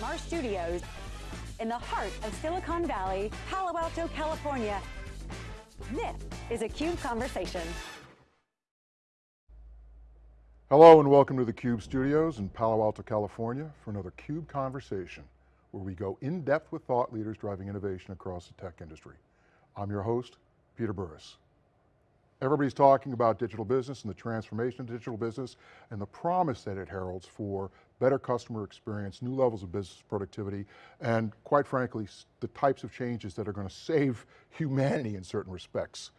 from our studios in the heart of Silicon Valley, Palo Alto, California. This is a CUBE Conversation. Hello and welcome to the CUBE studios in Palo Alto, California for another CUBE Conversation, where we go in depth with thought leaders driving innovation across the tech industry. I'm your host, Peter Burris. Everybody's talking about digital business and the transformation of digital business and the promise that it heralds for better customer experience, new levels of business productivity, and quite frankly, the types of changes that are going to save humanity in certain respects.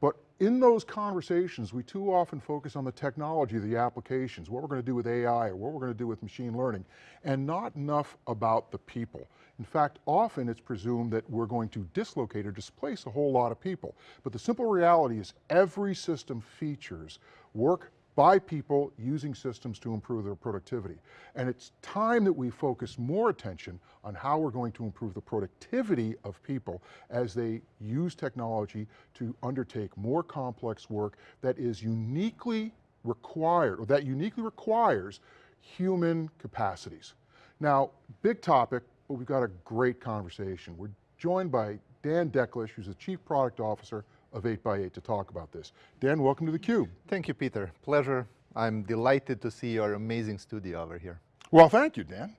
But in those conversations, we too often focus on the technology, the applications, what we're going to do with AI or what we're going to do with machine learning, and not enough about the people. In fact, often it's presumed that we're going to dislocate or displace a whole lot of people. But the simple reality is every system features work by people using systems to improve their productivity. And it's time that we focus more attention on how we're going to improve the productivity of people as they use technology to undertake more complex work that is uniquely required, or that uniquely requires human capacities. Now, big topic, but we've got a great conversation. We're joined by Dan Deklich, who's the Chief Product Officer of 8x8 to talk about this. Dan, welcome to theCUBE. Thank you, Peter. Pleasure. I'm delighted to see your amazing studio over here. Well, thank you, Dan.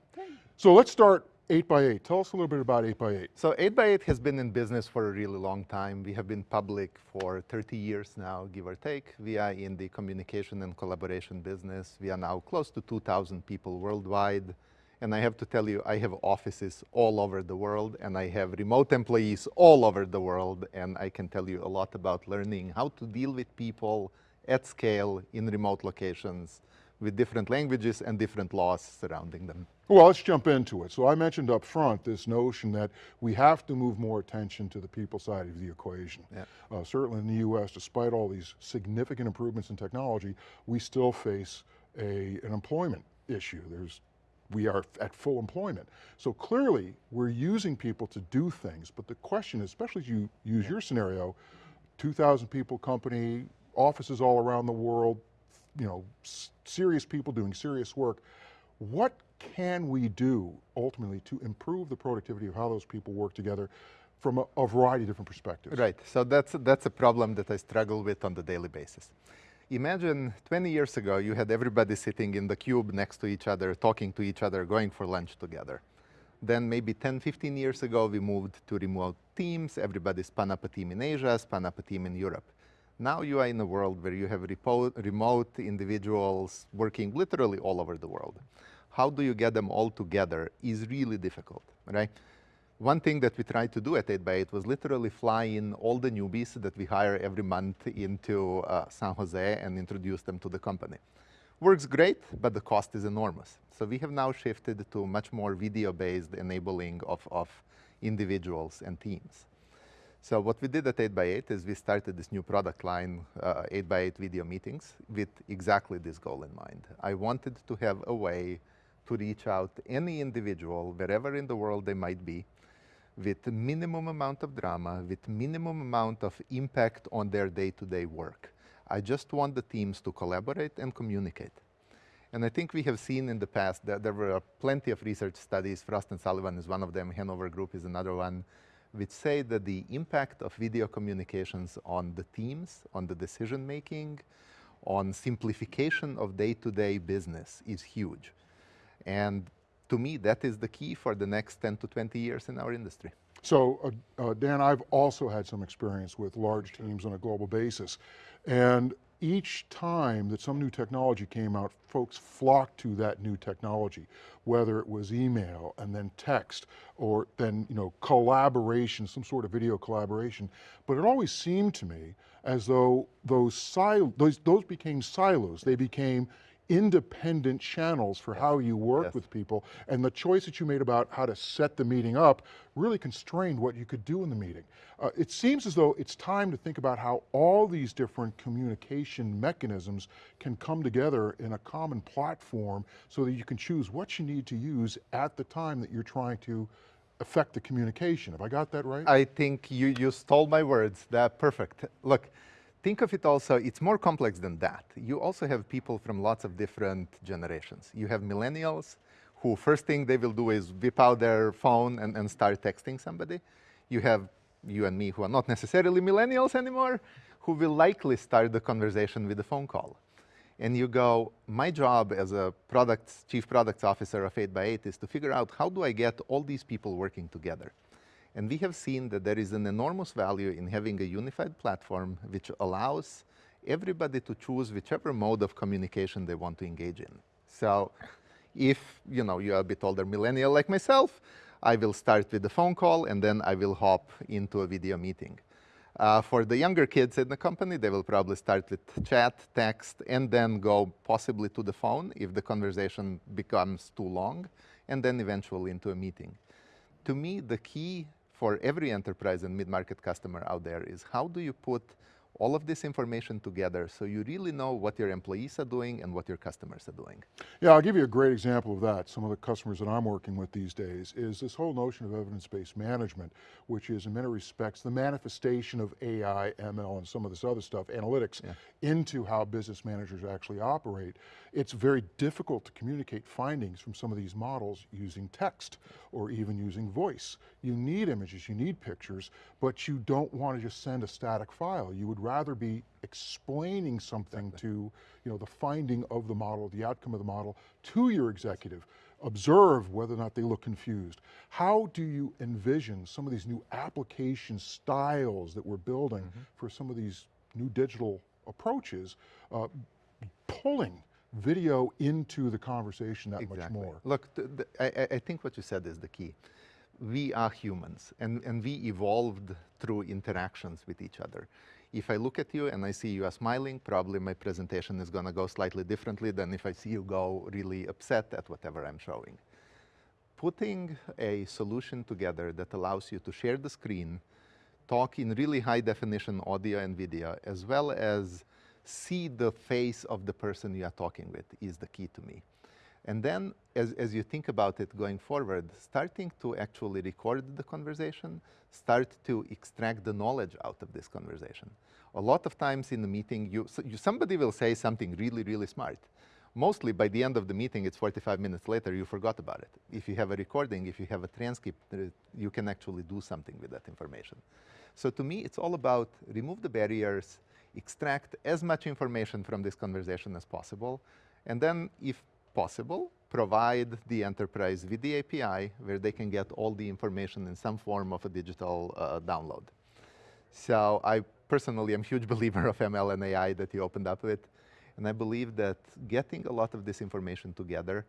So let's start 8x8. Tell us a little bit about 8x8. So 8x8 has been in business for a really long time. We have been public for 30 years now, give or take. We are in the communication and collaboration business. We are now close to 2,000 people worldwide. And I have to tell you, I have offices all over the world and I have remote employees all over the world. And I can tell you a lot about learning how to deal with people at scale in remote locations with different languages and different laws surrounding them. Well, let's jump into it. So I mentioned up front this notion that we have to move more attention to the people side of the equation. Yeah. Uh, certainly in the US, despite all these significant improvements in technology, we still face a, an employment issue. There's we are at full employment. So clearly, we're using people to do things, but the question is, especially as you use yeah. your scenario, 2,000 people company, offices all around the world, you know, serious people doing serious work. What can we do ultimately to improve the productivity of how those people work together from a, a variety of different perspectives? Right, so that's, that's a problem that I struggle with on the daily basis. Imagine 20 years ago, you had everybody sitting in the cube next to each other, talking to each other, going for lunch together. Then maybe 10, 15 years ago, we moved to remote teams. Everybody spun up a team in Asia, spun up a team in Europe. Now you are in a world where you have remote individuals working literally all over the world. How do you get them all together is really difficult, right? One thing that we tried to do at 8x8 was literally fly in all the newbies that we hire every month into uh, San Jose and introduce them to the company. Works great, but the cost is enormous. So we have now shifted to much more video-based enabling of, of individuals and teams. So what we did at 8x8 is we started this new product line, uh, 8x8 video meetings, with exactly this goal in mind. I wanted to have a way to reach out any individual, wherever in the world they might be, with minimum amount of drama, with minimum amount of impact on their day-to-day -day work. I just want the teams to collaborate and communicate. And I think we have seen in the past that there were plenty of research studies, Frost and Sullivan is one of them, Hanover Group is another one, which say that the impact of video communications on the teams, on the decision making, on simplification of day-to-day -day business is huge. And to me, that is the key for the next 10 to 20 years in our industry. So, uh, uh, Dan, I've also had some experience with large teams on a global basis. And each time that some new technology came out, folks flocked to that new technology, whether it was email and then text or then you know collaboration, some sort of video collaboration. But it always seemed to me as though those, sil those, those became silos. They became independent channels for yes. how you work yes. with people, and the choice that you made about how to set the meeting up really constrained what you could do in the meeting. Uh, it seems as though it's time to think about how all these different communication mechanisms can come together in a common platform so that you can choose what you need to use at the time that you're trying to affect the communication. Have I got that right? I think you, you stole my words, that perfect. Look, think of it also, it's more complex than that. You also have people from lots of different generations. You have millennials who first thing they will do is whip out their phone and, and start texting somebody. You have you and me who are not necessarily millennials anymore, who will likely start the conversation with a phone call. And you go, my job as a products, chief products officer of 8x8 is to figure out how do I get all these people working together. And we have seen that there is an enormous value in having a unified platform which allows everybody to choose whichever mode of communication they want to engage in. So if you know you're a bit older millennial like myself, I will start with a phone call and then I will hop into a video meeting. Uh, for the younger kids in the company, they will probably start with chat, text, and then go possibly to the phone if the conversation becomes too long, and then eventually into a meeting. To me, the key for every enterprise and mid-market customer out there is how do you put all of this information together so you really know what your employees are doing and what your customers are doing. Yeah, I'll give you a great example of that. Some of the customers that I'm working with these days is this whole notion of evidence-based management, which is in many respects the manifestation of AI, ML, and some of this other stuff, analytics, yeah. into how business managers actually operate. It's very difficult to communicate findings from some of these models using text or even using voice. You need images, you need pictures, but you don't want to just send a static file. You would rather be explaining something exactly. to you know, the finding of the model, the outcome of the model to your executive. Observe whether or not they look confused. How do you envision some of these new application styles that we're building mm -hmm. for some of these new digital approaches, uh, pulling video into the conversation that exactly. much more. Look, the, the, I, I, think what you said is the key. We are humans and, and we evolved through interactions with each other. If I look at you and I see you are smiling, probably my presentation is going to go slightly differently than if I see you go really upset at whatever I'm showing. Putting a solution together that allows you to share the screen, talk in really high definition audio and video, as well as see the face of the person you are talking with is the key to me. And then, as, as you think about it going forward, starting to actually record the conversation, start to extract the knowledge out of this conversation. A lot of times in the meeting, you, so you, somebody will say something really, really smart. Mostly by the end of the meeting, it's 45 minutes later, you forgot about it. If you have a recording, if you have a transcript, uh, you can actually do something with that information. So to me, it's all about remove the barriers, extract as much information from this conversation as possible, and then, if possible, provide the enterprise with the API where they can get all the information in some form of a digital uh, download. So I personally am a huge believer of ML and AI that you opened up with, and I believe that getting a lot of this information together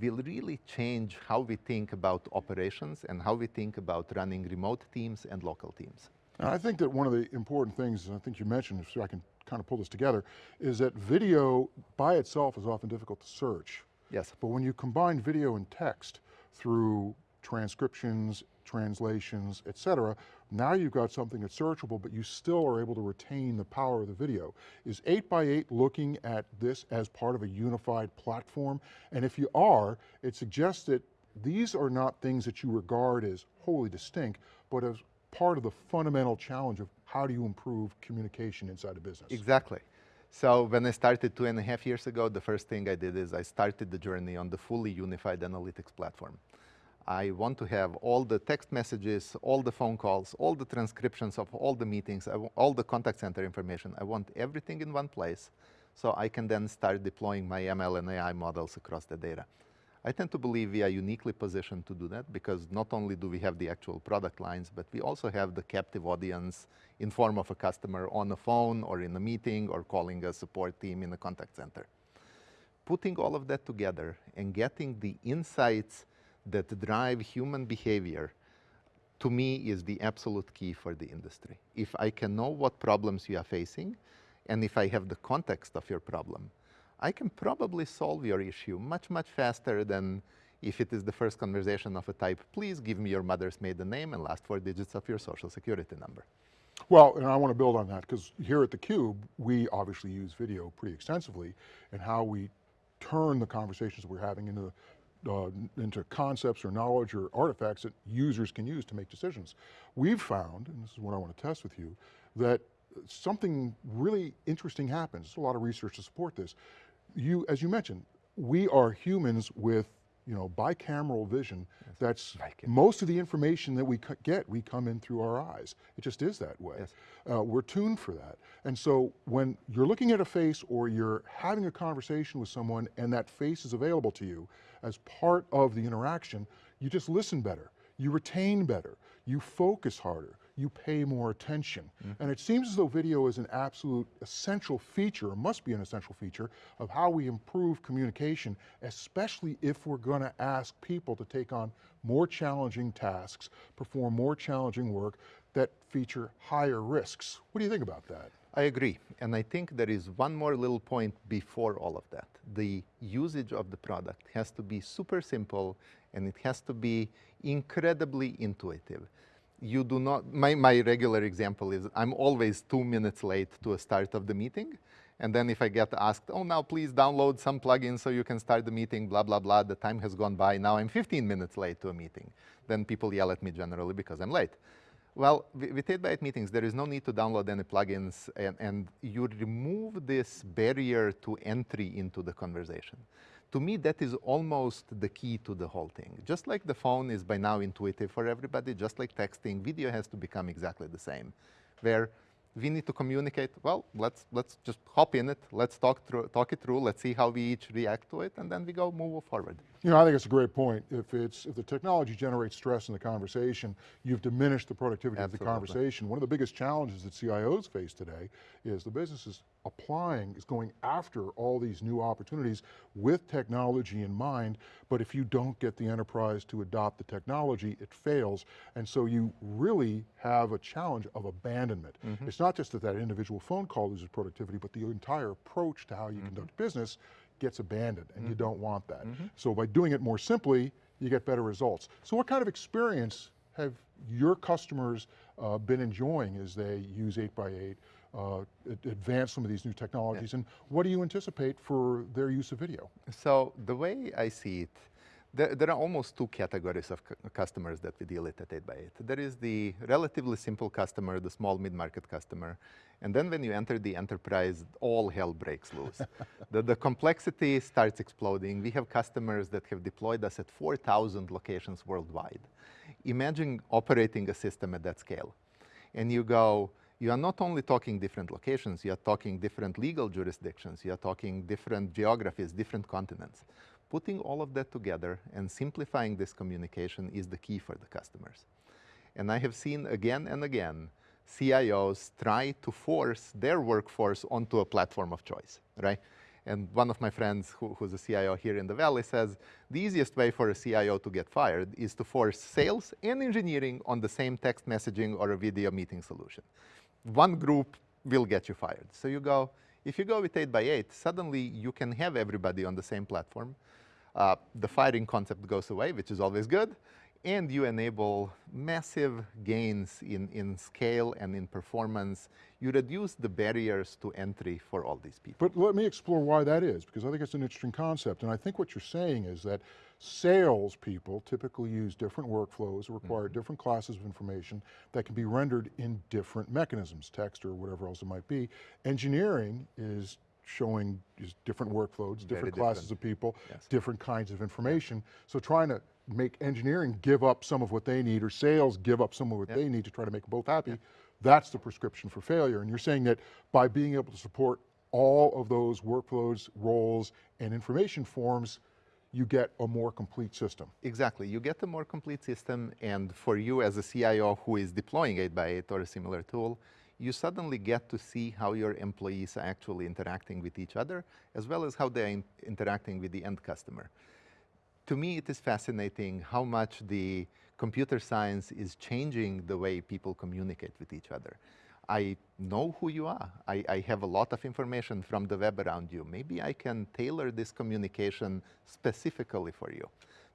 will really change how we think about operations and how we think about running remote teams and local teams. And I think that one of the important things, I think you mentioned, so I can kind of pull this together, is that video by itself is often difficult to search. Yes. But when you combine video and text through transcriptions, translations, et cetera, now you've got something that's searchable, but you still are able to retain the power of the video. Is 8x8 looking at this as part of a unified platform? And if you are, it suggests that these are not things that you regard as wholly distinct, but as part of the fundamental challenge of how do you improve communication inside a business? Exactly. So when I started two and a half years ago, the first thing I did is I started the journey on the fully unified analytics platform. I want to have all the text messages, all the phone calls, all the transcriptions of all the meetings, all the contact center information. I want everything in one place so I can then start deploying my ML and AI models across the data. I tend to believe we are uniquely positioned to do that because not only do we have the actual product lines, but we also have the captive audience in form of a customer on the phone or in a meeting or calling a support team in a contact center. Putting all of that together and getting the insights that drive human behavior to me is the absolute key for the industry. If I can know what problems you are facing, and if I have the context of your problem, I can probably solve your issue much, much faster than if it is the first conversation of a type, please give me your mother's maiden name and last four digits of your social security number. Well, and I want to build on that because here at theCUBE, we obviously use video pretty extensively and how we turn the conversations we're having into uh, into concepts or knowledge or artifacts that users can use to make decisions. We've found, and this is what I want to test with you, that something really interesting happens. There's a lot of research to support this you, as you mentioned, we are humans with you know, bicameral vision that's Bicameral. most of the information that we c- get, we come in through our eyes. It just is that way. Yes. Uh, we're tuned for that. And so when you're looking at a face or you're having a conversation with someone and that face is available to you as part of the interaction, you just listen better, you retain better, you focus harder, you pay more attention. And it seems as though video is an absolute essential feature, or must be an essential feature, of how we improve communication, especially if we're going to ask people to take on more challenging tasks, perform more challenging work that feature higher risks. What do you think about that? I agree. And I think there is one more little point before all of that. The usage of the product has to be super simple and it has to be incredibly intuitive. You do not, my, my regular example is I'm always two minutes late to a start of the meeting. And then if I get asked, oh, now please download some plugin so you can start the meeting, blah, blah, blah, the time has gone by, now I'm 15 minutes late to a meeting. Then people yell at me generally because I'm late. Well, with 8x8 meetings, there is no need to download any plugins, and, and you remove this barrier to entry into the conversation. To me, that is almost the key to the whole thing. Just like the phone is by now intuitive for everybody, just like texting, video has to become exactly the same, where we need to communicate, well, let's, let's just hop in it, let's talk, through, talk it through, let's see how we each react to it, and then we go move forward. You know, I think it's a great point. If it's if the technology generates stress in the conversation, you've diminished the productivity of the Absolutely. conversation. One of the biggest challenges that CIOs face today is the business is applying, is going after all these new opportunities with technology in mind, but if you don't get the enterprise to adopt the technology, it fails. And so you really have a challenge of abandonment. Mm-hmm. It's not just that that individual phone call loses productivity, but the entire approach to how you mm-hmm. conduct business gets abandoned and you mm-hmm. don't want that. So by doing it more simply, you get better results. So what kind of experience have your customers uh, been enjoying as they use 8x8, uh, advance some of these new technologies, and what do you anticipate for their use of video? So the way I see it, there, there are almost two categories of cu- customers that we deal with at 8x8. There is the relatively simple customer, the small mid-market customer, and then when you enter the enterprise, all hell breaks loose. the, the complexity starts exploding. We have customers that have deployed us at 4,000 locations worldwide. Imagine operating a system at that scale. And you go, you are not only talking different locations, you are talking different legal jurisdictions, you are talking different geographies, different continents. Putting all of that together and simplifying this communication is the key for the customers. And I have seen again and again CIOs try to force their workforce onto a platform of choice, right? And one of my friends who, who's a CIO here in the Valley says the easiest way for a CIO to get fired is to force sales and engineering on the same text messaging or a video meeting solution. One group will get you fired. So you go, if you go with 8x8, suddenly you can have everybody on the same platform. Uh, the firing concept goes away, which is always good, and you enable massive gains in, in scale and in performance. You reduce the barriers to entry for all these people. But let me explore why that is, because I think it's an interesting concept. And I think what you're saying is that salespeople typically use different workflows, require mm-hmm. different classes of information that can be rendered in different mechanisms, text or whatever else it might be. Engineering is showing is different workflows, different classes of people, Yes. different kinds of information. So trying to make engineering give up some of what they need or sales give up some of what they need to try to make them both happy, that's the prescription for failure. And you're saying that by being able to support all of those workflows, roles, and information forms, you get a more complete system. Exactly. You get a more complete system, and for you as a CIO who is deploying 8x8 or a similar tool, you suddenly get to see how your employees are actually interacting with each other, as well as how they're in- interacting with the end customer. To me, it is fascinating how much the computer science is changing the way people communicate with each other. I know who you are. I, I have a lot of information from the web around you. Maybe I can tailor this communication specifically for you.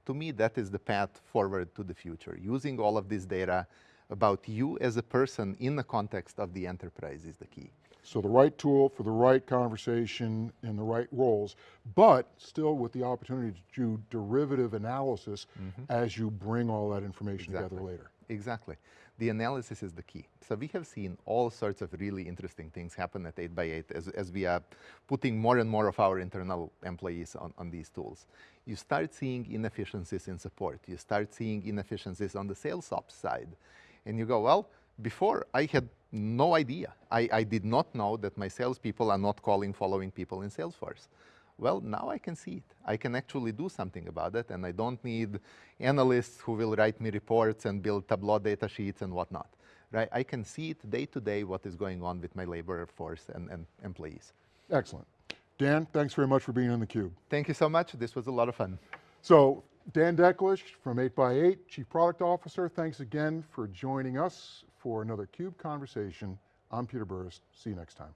To me, that is the path forward to the future. Using all of this data about you as a person in the context of the enterprise is the key. So the right tool for the right conversation and the right roles, but still with the opportunity to do derivative analysis mm-hmm. as you bring all that information together later. Exactly. The analysis is the key. So we have seen all sorts of really interesting things happen at 8x8 as, as we are putting more and more of our internal employees on, on these tools. You start seeing inefficiencies in support. You start seeing inefficiencies on the sales ops side. And you go, well, before I had no idea. I, I did not know that my salespeople are not calling following people in Salesforce. Well, now I can see it. I can actually do something about it, and I don't need analysts who will write me reports and build Tableau data sheets and whatnot. Right? I can see it day to day what is going on with my labor force and, and employees. Excellent. Dan, thanks very much for being on theCUBE. Thank you so much. This was a lot of fun. So, Dan Deklich from 8x8, Chief Product Officer, thanks again for joining us for another CUBE Conversation. I'm Peter Burris, see you next time.